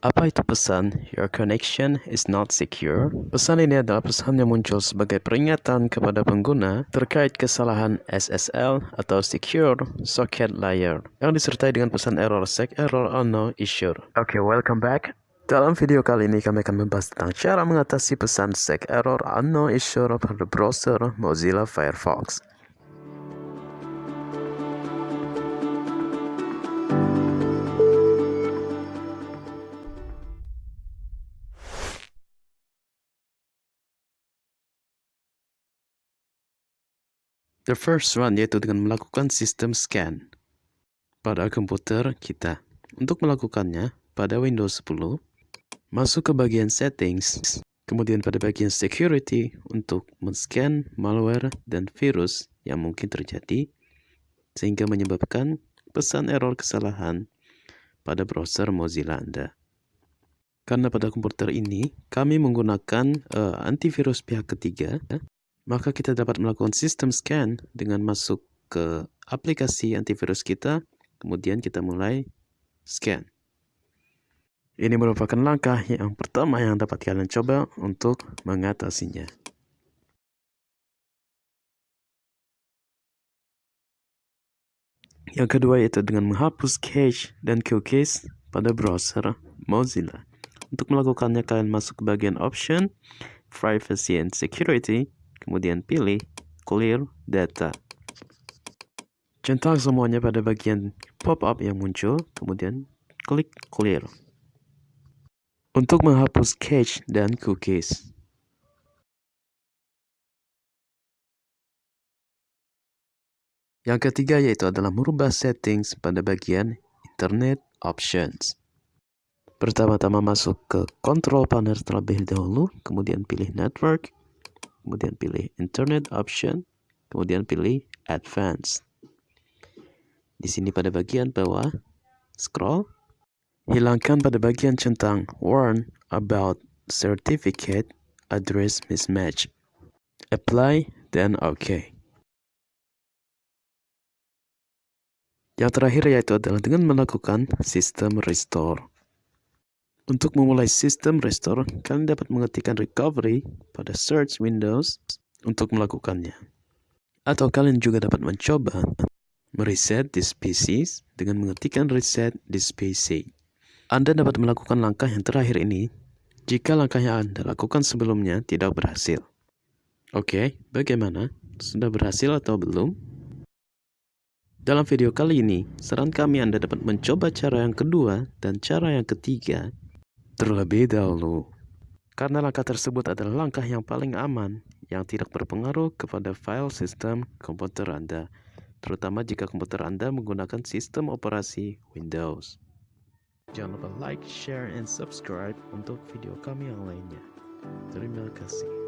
Apa itu pesan Your connection is not secure? Pesan ini adalah pesan yang muncul sebagai peringatan kepada pengguna terkait kesalahan SSL atau Secure Socket Layer yang disertai dengan pesan error sec error on no issue. Oke, okay, welcome back. Dalam video kali ini kami akan membahas tentang cara mengatasi pesan sec error unknown issue pada browser Mozilla Firefox. The first one yaitu dengan melakukan sistem scan pada komputer kita. Untuk melakukannya, pada Windows 10, masuk ke bagian settings, kemudian pada bagian security untuk men-scan malware dan virus yang mungkin terjadi, sehingga menyebabkan pesan error kesalahan pada browser Mozilla Anda. Karena pada komputer ini, kami menggunakan uh, antivirus pihak ketiga, maka kita dapat melakukan sistem scan dengan masuk ke aplikasi antivirus kita, kemudian kita mulai scan. Ini merupakan langkah yang pertama yang dapat kalian coba untuk mengatasinya. Yang kedua yaitu dengan menghapus cache dan cookies pada browser Mozilla. Untuk melakukannya kalian masuk ke bagian option, privacy and security, kemudian pilih clear data. Centang semuanya pada bagian pop-up yang muncul, kemudian klik clear. Untuk menghapus cache dan cookies. Yang ketiga yaitu adalah merubah settings pada bagian Internet Options. Pertama-tama masuk ke Control Panel terlebih dahulu, kemudian pilih Network, kemudian pilih Internet Option, kemudian pilih Advanced. Di sini pada bagian bawah, scroll, hilangkan pada bagian centang Warn about Certificate Address Mismatch. Apply, then OK. Yang terakhir yaitu adalah dengan melakukan sistem restore. Untuk memulai sistem restore, kalian dapat mengetikkan recovery pada search windows untuk melakukannya. Atau kalian juga dapat mencoba mereset this PC dengan mengetikkan reset this PC. Anda dapat melakukan langkah yang terakhir ini jika langkah yang Anda lakukan sebelumnya tidak berhasil. Oke, bagaimana? Sudah berhasil atau belum? Dalam video kali ini, saran kami Anda dapat mencoba cara yang kedua dan cara yang ketiga terlebih dahulu. Karena langkah tersebut adalah langkah yang paling aman yang tidak berpengaruh kepada file sistem komputer Anda, terutama jika komputer Anda menggunakan sistem operasi Windows. Jangan lupa like, share, and subscribe untuk video kami yang lainnya. Terima kasih.